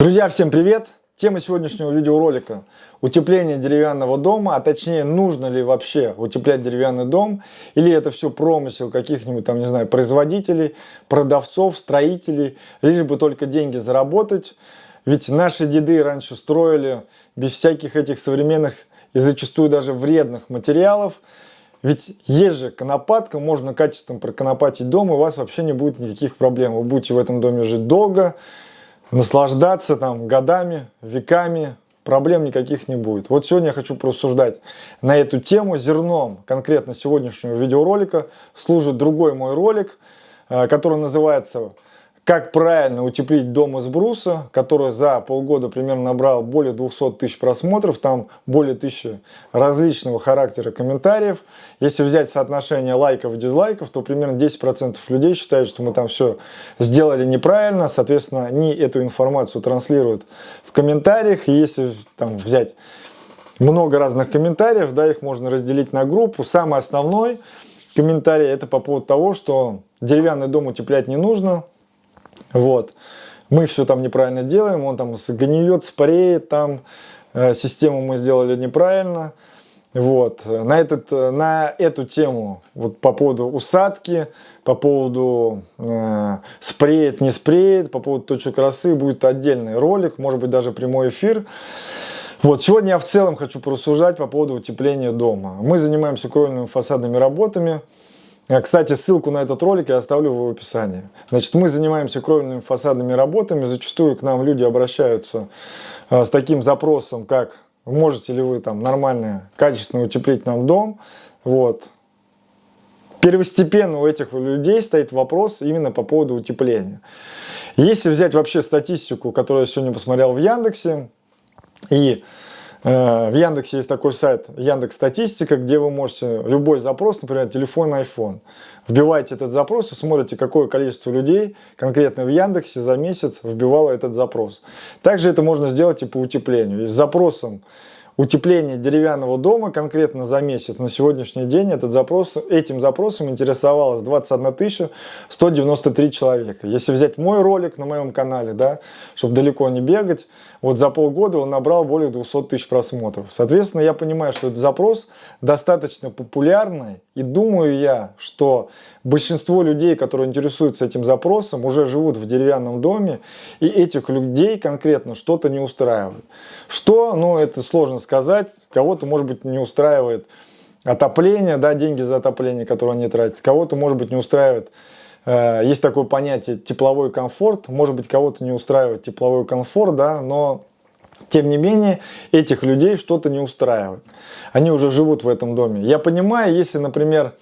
Друзья, всем привет! Тема сегодняшнего видеоролика – утепление деревянного дома, а точнее, нужно ли вообще утеплять деревянный дом, или это все промысел каких-нибудь там, не знаю, производителей, продавцов, строителей, лишь бы только деньги заработать. Ведь наши деды раньше строили без всяких этих современных и зачастую даже вредных материалов. Ведь есть же конопатка, можно качественно проконопатить дом, и у вас вообще не будет никаких проблем. Вы будете в этом доме жить долго, наслаждаться там годами, веками, проблем никаких не будет. Вот сегодня я хочу порассуждать на эту тему. Зерном конкретно сегодняшнего видеоролика служит другой мой ролик, э, который называется как правильно утеплить дом из бруса, который за полгода примерно набрал более 200 тысяч просмотров, там более тысячи различного характера комментариев. Если взять соотношение лайков и дизлайков, то примерно 10% людей считают, что мы там все сделали неправильно, соответственно, они эту информацию транслируют в комментариях. И если там взять много разных комментариев, да, их можно разделить на группу. Самый основной комментарий это по поводу того, что деревянный дом утеплять не нужно, вот. Мы все там неправильно делаем, он там гниет, спреет, там э, систему мы сделали неправильно. Вот. На, этот, на эту тему, вот по поводу усадки, по поводу э, спреет, не спреет, по поводу точек росы будет отдельный ролик, может быть даже прямой эфир. Вот, сегодня я в целом хочу порассуждать по поводу утепления дома. Мы занимаемся кровельными фасадными работами. А, кстати, ссылку на этот ролик я оставлю в описании. Значит, мы занимаемся кровельными фасадными работами. Зачастую к нам люди обращаются а, с таким запросом, как можете ли вы там нормально, качественно утеплить нам дом. Вот. Первостепенно у этих людей стоит вопрос именно по поводу утепления. Если взять вообще статистику, которую я сегодня посмотрел в Яндексе, и в Яндексе есть такой сайт Яндекс Статистика, где вы можете любой запрос, например, телефон, iPhone, вбиваете этот запрос и смотрите, какое количество людей конкретно в Яндексе за месяц вбивало этот запрос. Также это можно сделать и по утеплению. с запросом утепление деревянного дома конкретно за месяц на сегодняшний день этот запрос, этим запросом интересовалось 21 193 человека. Если взять мой ролик на моем канале, да, чтобы далеко не бегать, вот за полгода он набрал более 200 тысяч просмотров. Соответственно, я понимаю, что этот запрос достаточно популярный, и думаю я, что большинство людей, которые интересуются этим запросом, уже живут в деревянном доме, и этих людей конкретно что-то не устраивает. Что, ну, это сложно сказать сказать. Кого-то, может быть, не устраивает отопление, да, деньги за отопление, которые они тратят. Кого-то, может быть, не устраивает, э, есть такое понятие тепловой комфорт. Может быть, кого-то не устраивает тепловой комфорт, да, но тем не менее, этих людей что-то не устраивает. Они уже живут в этом доме. Я понимаю, если, например,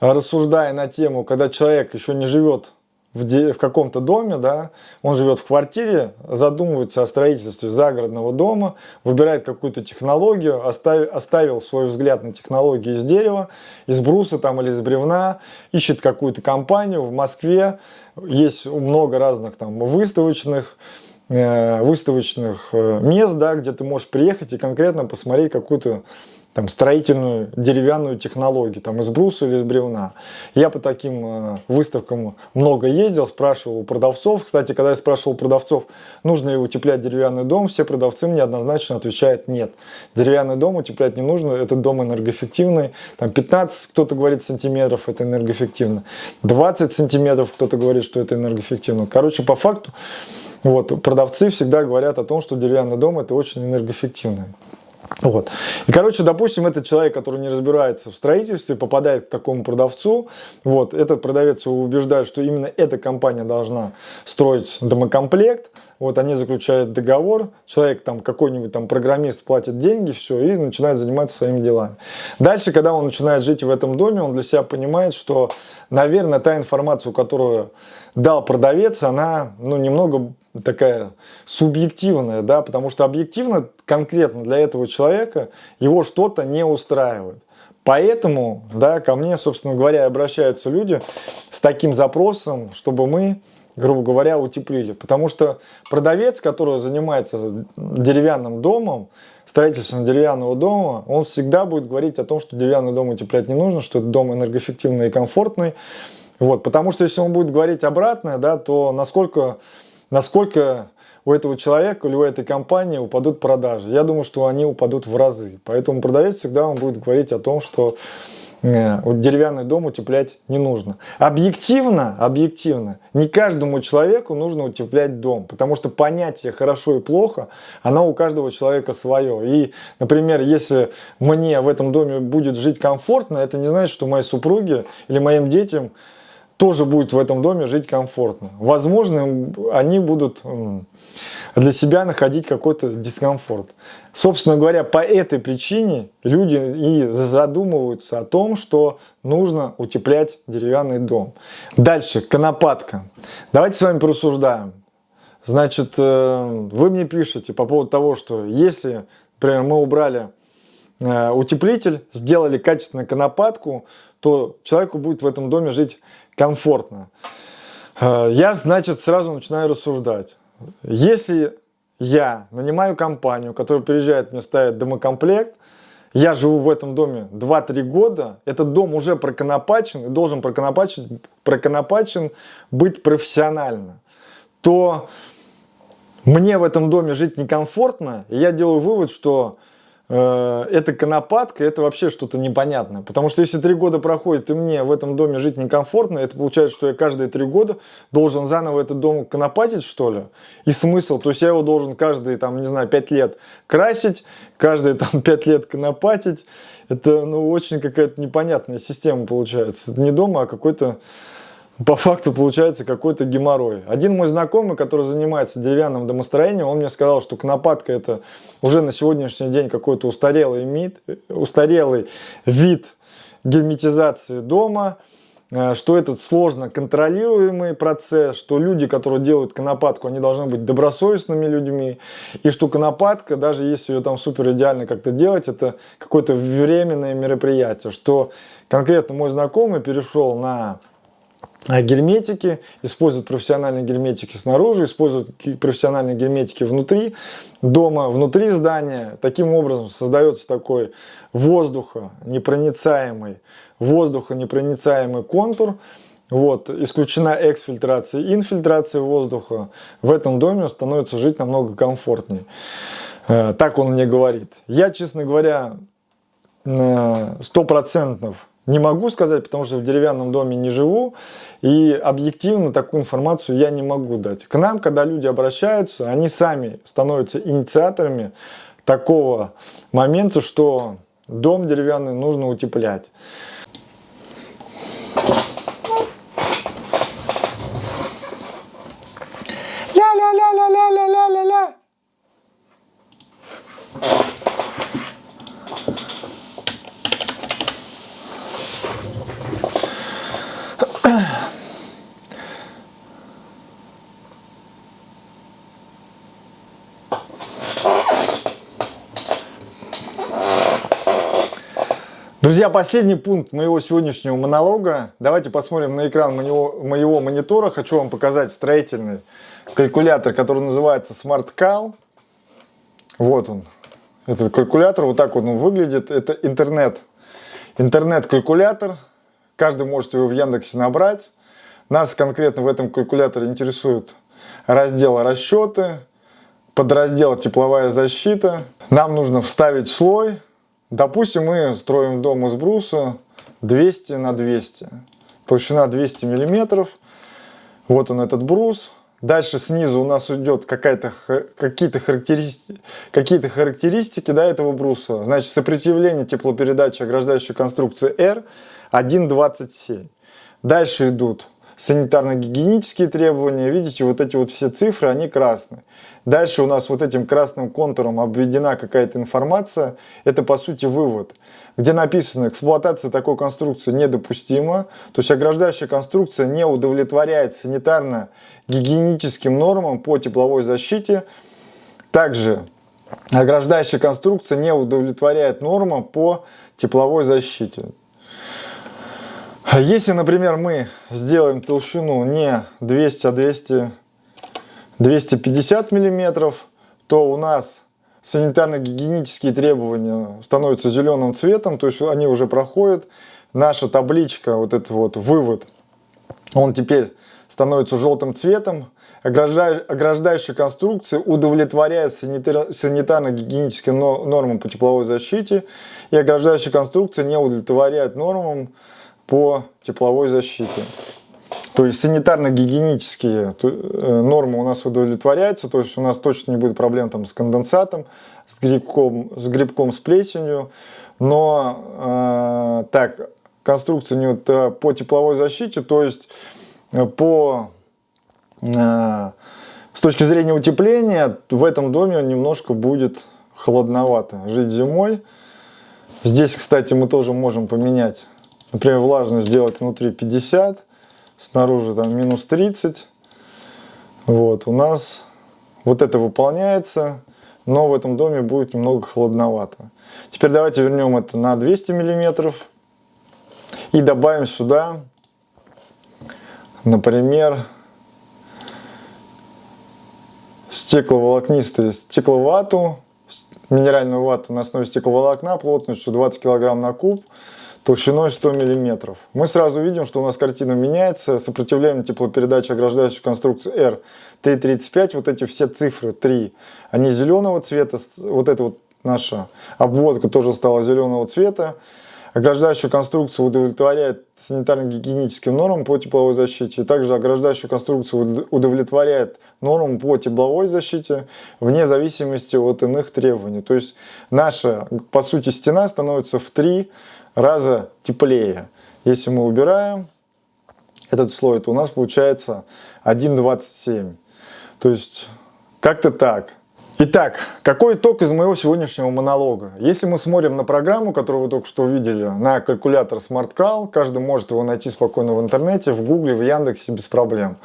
рассуждая на тему, когда человек еще не живет в, в каком-то доме, да, он живет в квартире, задумывается о строительстве загородного дома, выбирает какую-то технологию, оставил, оставил свой взгляд на технологии из дерева, из бруса там или из бревна, ищет какую-то компанию. В Москве, есть много разных там выставочных, э, выставочных э, мест, да, где ты можешь приехать и конкретно посмотреть какую-то там, строительную деревянную технологию, там, из бруса или из бревна. Я по таким э, выставкам много ездил, спрашивал у продавцов. Кстати, когда я спрашивал у продавцов, нужно ли утеплять деревянный дом, все продавцы мне однозначно отвечают нет. Деревянный дом утеплять не нужно, этот дом энергоэффективный. Там 15, кто-то говорит, сантиметров, это энергоэффективно. 20 сантиметров, кто-то говорит, что это энергоэффективно. Короче, по факту, вот, продавцы всегда говорят о том, что деревянный дом это очень энергоэффективный. Вот. И, короче, допустим, этот человек, который не разбирается в строительстве, попадает к такому продавцу, вот, этот продавец убеждает, что именно эта компания должна строить домокомплект, вот, они заключают договор, человек, там, какой-нибудь там программист платит деньги, все, и начинает заниматься своими делами. Дальше, когда он начинает жить в этом доме, он для себя понимает, что, наверное, та информацию, которую дал продавец, она, ну, немного такая субъективная, да, потому что объективно конкретно для этого человека его что-то не устраивает. Поэтому, да, ко мне, собственно говоря, обращаются люди с таким запросом, чтобы мы, грубо говоря, утеплили. Потому что продавец, который занимается деревянным домом, строительством деревянного дома, он всегда будет говорить о том, что деревянный дом утеплять не нужно, что этот дом энергоэффективный и комфортный. Вот, потому что если он будет говорить обратное, да, то насколько насколько у этого человека или у этой компании упадут продажи. Я думаю, что они упадут в разы. Поэтому продавец всегда вам будет говорить о том, что Э, вот деревянный дом утеплять не нужно. Объективно, объективно, не каждому человеку нужно утеплять дом, потому что понятие хорошо и плохо, оно у каждого человека свое. И, например, если мне в этом доме будет жить комфортно, это не значит, что моей супруге или моим детям тоже будет в этом доме жить комфортно. Возможно, они будут для себя находить какой-то дискомфорт. Собственно говоря, по этой причине люди и задумываются о том, что нужно утеплять деревянный дом. Дальше, конопатка. Давайте с вами порассуждаем. Значит, э, вы мне пишете по поводу того, что если, например, мы убрали утеплитель, сделали качественную конопатку, то человеку будет в этом доме жить комфортно. Э, я, значит, сразу начинаю рассуждать. Если я нанимаю компанию, которая приезжает, мне ставит домокомплект, я живу в этом доме 2-3 года, этот дом уже проконопачен и должен проконопачен, проконопачен быть профессионально, то мне в этом доме жить некомфортно, и я делаю вывод, что Э, это конопатка, это вообще что-то непонятное. Потому что если три года проходит, и мне в этом доме жить некомфортно, это получается, что я каждые три года должен заново этот дом конопатить, что ли? И смысл? То есть я его должен каждые, там, не знаю, пять лет красить, каждые там пять лет конопатить. Это, ну, очень какая-то непонятная система получается. Это не дома, а какой-то по факту получается какой-то геморрой. Один мой знакомый, который занимается деревянным домостроением, он мне сказал, что конопатка это уже на сегодняшний день какой-то устарелый, мид, устарелый вид герметизации дома, э, что этот сложно контролируемый процесс, что люди, которые делают конопатку, они должны быть добросовестными людьми, и что конопатка, даже если ее там супер идеально как-то делать, это какое-то временное мероприятие, что конкретно мой знакомый перешел на герметики, используют профессиональные герметики снаружи, используют профессиональные герметики внутри дома, внутри здания. Таким образом создается такой воздухонепроницаемый, воздухонепроницаемый контур. Вот, исключена эксфильтрация и инфильтрация воздуха. В этом доме становится жить намного комфортнее. Э, так он мне говорит. Я, честно говоря, сто процентов не могу сказать, потому что в деревянном доме не живу, и объективно такую информацию я не могу дать. К нам, когда люди обращаются, они сами становятся инициаторами такого момента, что дом деревянный нужно утеплять. Друзья, последний пункт моего сегодняшнего монолога. Давайте посмотрим на экран моего, моего монитора. Хочу вам показать строительный калькулятор, который называется Smart Cal. Вот он, этот калькулятор. Вот так он выглядит. Это интернет. Интернет-калькулятор. Каждый может его в Яндексе набрать. Нас конкретно в этом калькуляторе интересует раздел расчеты, подраздел тепловая защита. Нам нужно вставить слой Допустим, мы строим дом из бруса 200 на 200. Толщина 200 миллиметров. Вот он этот брус. Дальше снизу у нас идет какие-то характеристики, какие характеристики да, этого бруса. Значит, сопротивление теплопередачи ограждающей конструкции R 1,27. Дальше идут санитарно-гигиенические требования. Видите, вот эти вот все цифры, они красные. Дальше у нас вот этим красным контуром обведена какая-то информация. Это по сути вывод, где написано, эксплуатация такой конструкции недопустима. То есть ограждающая конструкция не удовлетворяет санитарно-гигиеническим нормам по тепловой защите. Также ограждающая конструкция не удовлетворяет нормам по тепловой защите. Если, например, мы сделаем толщину не 200, а 200, 250 миллиметров, то у нас санитарно-гигиенические требования становятся зеленым цветом, то есть они уже проходят. Наша табличка, вот этот вот вывод, он теперь становится желтым цветом. ограждающая конструкция удовлетворяет санитарно-гигиеническим нормам по тепловой защите, и ограждающая конструкция не удовлетворяет нормам по тепловой защите. То есть санитарно-гигиенические э, нормы у нас удовлетворяются, то есть у нас точно не будет проблем там, с конденсатом, с грибком, с, грибком, с плесенью, но э, так, конструкция не э, по тепловой защите, то есть э, по, э, с точки зрения утепления в этом доме немножко будет холодновато жить зимой. Здесь, кстати, мы тоже можем поменять, например, влажность сделать внутри 50, снаружи там минус 30. Вот, у нас вот это выполняется, но в этом доме будет немного холодновато. Теперь давайте вернем это на 200 миллиметров и добавим сюда, например, стекловолокнистую стекловату, минеральную вату на основе стекловолокна плотностью 20 кг на куб толщиной 100 мм. Мы сразу видим, что у нас картина меняется. Сопротивление теплопередачи ограждающей конструкции R335, вот эти все цифры 3, они зеленого цвета. Вот эта вот наша обводка тоже стала зеленого цвета. Ограждающая конструкция удовлетворяет санитарно-гигиеническим нормам по тепловой защите. Также ограждающая конструкция удовлетворяет нормам по тепловой защите вне зависимости от иных требований. То есть наша, по сути, стена становится в три раза теплее. Если мы убираем этот слой, то у нас получается 1,27. То есть как-то так. Итак, какой итог из моего сегодняшнего монолога? Если мы смотрим на программу, которую вы только что увидели, на калькулятор SmartCal, каждый может его найти спокойно в интернете, в Гугле, в Яндексе без проблем.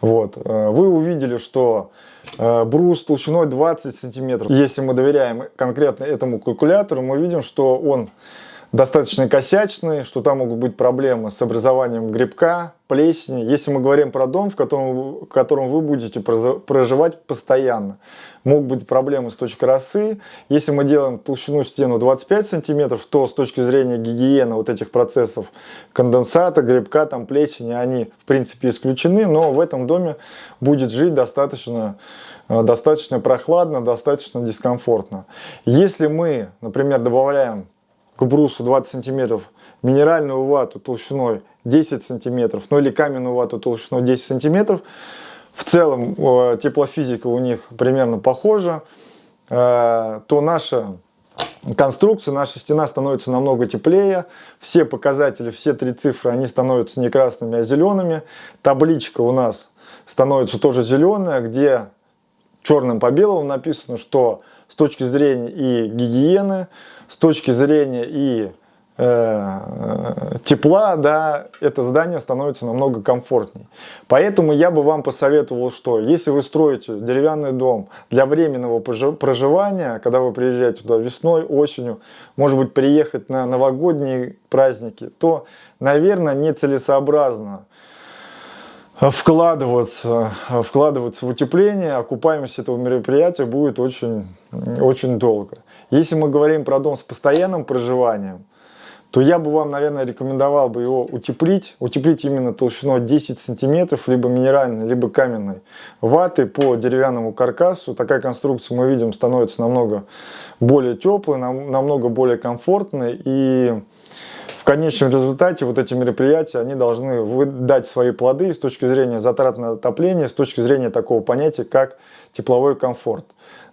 Вот. Э, вы увидели, что э, брус толщиной 20 сантиметров. Если мы доверяем конкретно этому калькулятору, мы видим, что он достаточно косячный, что там могут быть проблемы с образованием грибка, плесени. Если мы говорим про дом, в котором, в котором вы будете проживать постоянно, могут быть проблемы с точки росы. Если мы делаем толщину стену 25 сантиметров, то с точки зрения гигиены вот этих процессов конденсата, грибка, там плесени, они в принципе исключены, но в этом доме будет жить достаточно, э, достаточно прохладно, достаточно дискомфортно. Если мы, например, добавляем к брусу 20 сантиметров, минеральную вату толщиной 10 сантиметров, ну или каменную вату толщиной 10 сантиметров. В целом э, теплофизика у них примерно похожа, э, то наша конструкция, наша стена становится намного теплее. Все показатели, все три цифры, они становятся не красными, а зелеными. Табличка у нас становится тоже зеленая, где черным по белому написано, что с точки зрения и гигиены, с точки зрения и э, тепла, да, это здание становится намного комфортней. Поэтому я бы вам посоветовал, что если вы строите деревянный дом для временного проживания, когда вы приезжаете туда весной, осенью, может быть приехать на новогодние праздники, то, наверное, нецелесообразно вкладываться, вкладываться в утепление, окупаемость этого мероприятия будет очень, очень долго. Если мы говорим про дом с постоянным проживанием, то я бы вам, наверное, рекомендовал бы его утеплить. Утеплить именно толщиной 10 сантиметров, либо минеральной, либо каменной ваты по деревянному каркасу. Такая конструкция, мы видим, становится намного более теплой, намного более комфортной и конечном результате вот эти мероприятия, они должны дать свои плоды с точки зрения затрат на отопление, с точки зрения такого понятия, как тепловой комфорт.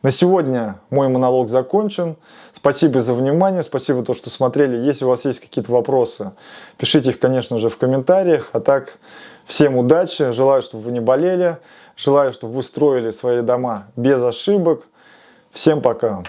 На сегодня мой монолог закончен. Спасибо за внимание, спасибо то, что смотрели. Если у вас есть какие-то вопросы, пишите их, конечно же, в комментариях. А так, всем удачи, желаю, чтобы вы не болели, желаю, чтобы вы строили свои дома без ошибок. Всем пока!